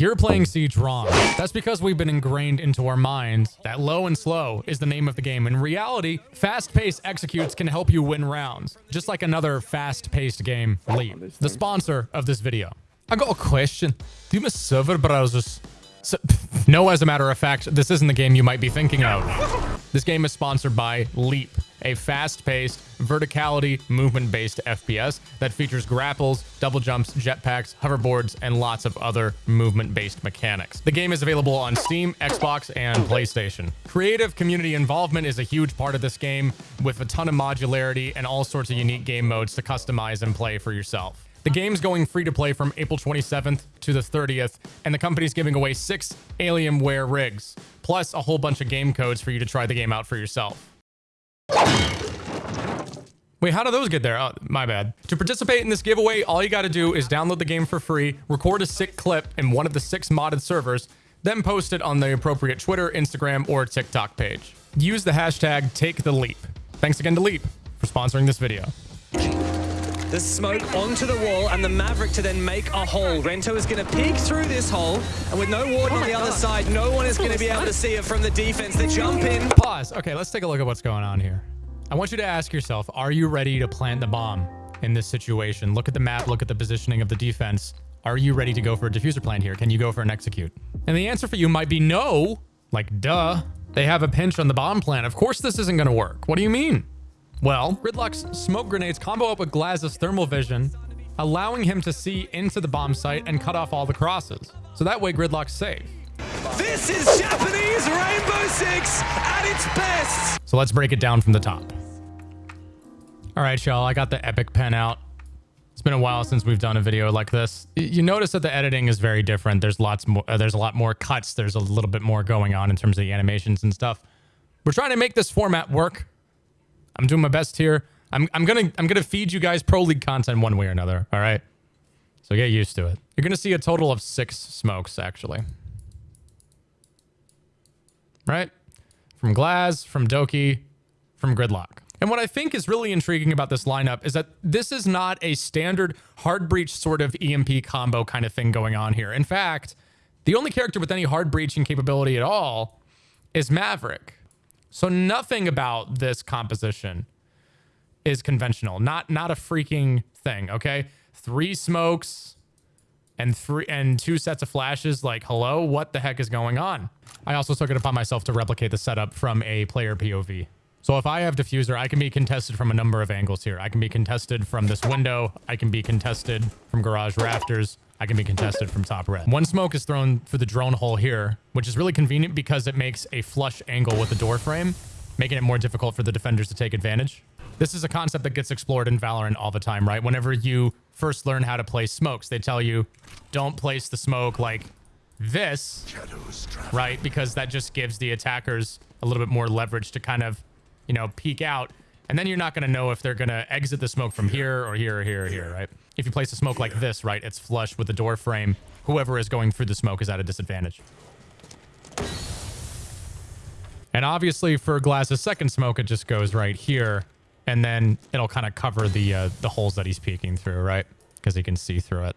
You're playing Siege wrong. That's because we've been ingrained into our minds that low and slow is the name of the game. In reality, fast-paced executes can help you win rounds, just like another fast-paced game, Leap, the sponsor of this video. I got a question. Do you miss server browsers? So, no, as a matter of fact, this isn't the game you might be thinking of. This game is sponsored by Leap, a fast-paced, verticality, movement-based FPS that features grapples, double jumps, jetpacks, hoverboards, and lots of other movement-based mechanics. The game is available on Steam, Xbox, and PlayStation. Creative community involvement is a huge part of this game, with a ton of modularity and all sorts of unique game modes to customize and play for yourself. The game's going free to play from April 27th to the 30th, and the company's giving away six Alienware rigs, plus a whole bunch of game codes for you to try the game out for yourself. Wait, how do those get there? Oh, my bad. To participate in this giveaway, all you got to do is download the game for free, record a sick clip in one of the six modded servers, then post it on the appropriate Twitter, Instagram, or TikTok page. Use the hashtag TakeTheLeap. Thanks again to Leap for sponsoring this video. The smoke onto the wall and the Maverick to then make a hole. Rento is going to peek through this hole, and with no warden Oh on the other side, no one is going to be able to see it from the defense. The jump in. Pause. Okay, let's take a look at what's going on here. I want you to ask yourself, are you ready to plant the bomb in this situation? Look at the map, look at the positioning of the defense. Are you ready to go for a defuser plant here? Can you go for an execute? And the answer for you might be no. Like, duh. They have a pinch on the bomb plant. Of course this isn't going to work. What do you mean? Well, Gridlock's smoke grenades combo up with Glaz's thermal vision, allowing him to see into the bomb site and cut off all the crosses. So that way Gridlock's safe. This is Japanese Rainbow Six at its best. So let's break it down from the top. All right, y'all, I got the epic pen out. It's been a while since we've done a video like this. You notice that the editing is very different. There's lots more, uh, there's a lot more cuts. There's a little bit more going on in terms of the animations and stuff. We're trying to make this format work. I'm doing my best here. I'm, I'm gonna I'm gonna feed you guys pro league content one way or another. All right. So get used to it. You're gonna see a total of six smokes actually. Right? From Glaz, from Doki, from Gridlock. And what I think is really intriguing about this lineup is that this is not a standard hard breach sort of EMP combo kind of thing going on here. In fact, the only character with any hard breaching capability at all is Maverick. So nothing about this composition is conventional. Not not a freaking thing, okay? Three smokes and three and two sets of flashes like hello, what the heck is going on? I also took it upon myself to replicate the setup from a player POV. So if I have defuser, I can be contested from a number of angles here. I can be contested from this window, I can be contested from garage rafters, I can be contested from top red. One smoke is thrown for the drone hole here, which is really convenient because it makes a flush angle with the door frame, making it more difficult for the defenders to take advantage. This is a concept that gets explored in Valorant all the time, right? Whenever you first learn how to place smokes, they tell you don't place the smoke like this, right? Because that just gives the attackers a little bit more leverage to kind of, you know, peek out. And then you're not going to know if they're going to exit the smoke from here or here or here or here, right? If you place a smoke like this, right, it's flush with the door frame. Whoever is going through the smoke is at a disadvantage. And obviously for Glaz's second smoke, it just goes right here. And then it'll kind of cover the uh, the holes that he's peeking through, right? Because he can see through it.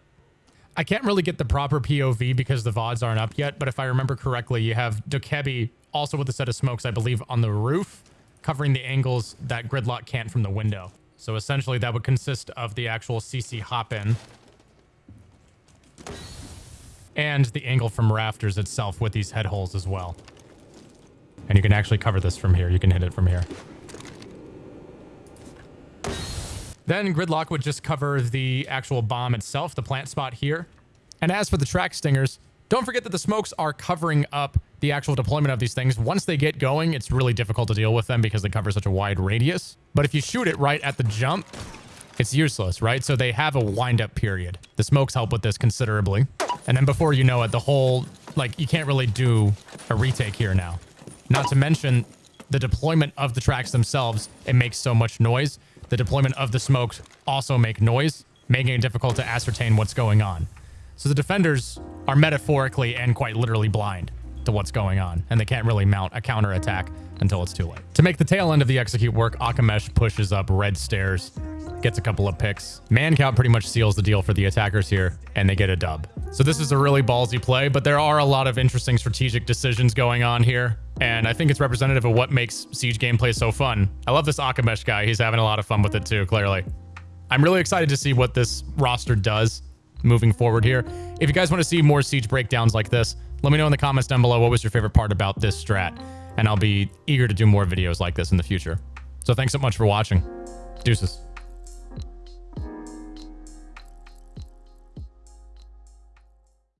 I can't really get the proper POV because the VODs aren't up yet. But if I remember correctly, you have Dokkaebi also with a set of smokes, I believe, on the roof, covering the angles that Gridlock can't from the window. So essentially that would consist of the actual CC hop-in and the angle from rafters itself with these head holes as well. And you can actually cover this from here. You can hit it from here. Then Gridlock would just cover the actual bomb itself, the plant spot here. And as for the Trax Stingers, don't forget that the smokes are covering up the actual deployment of these things. Once they get going, it's really difficult to deal with them because they cover such a wide radius. But if you shoot it right at the jump, it's useless, right? So they have a wind-up period. The smokes help with this considerably. And then before you know it, the whole, like, you can't really do a retake here now. Not to mention the deployment of the Trax themselves, it makes so much noise. The deployment of the smokes also make noise, making it difficult to ascertain what's going on. So the defenders are metaphorically and quite literally blind to what's going on, and they can't really mount a counterattack until it's too late. To make the tail end of the execute work, Akamesh pushes up red stairs gets a couple of picks. Man count pretty much seals the deal for the attackers here, and they get a dub. So this is a really ballsy play, but there are a lot of interesting strategic decisions going on here. And I think it's representative of what makes Siege gameplay so fun. I love this Akamesh guy. He's having a lot of fun with it too, clearly. I'm really excited to see what this roster does moving forward here. If you guys want to see more Siege breakdowns like this, let me know in the comments down below what was your favorite part about this strat. And I'll be eager to do more videos like this in the future. So thanks so much for watching. Deuces.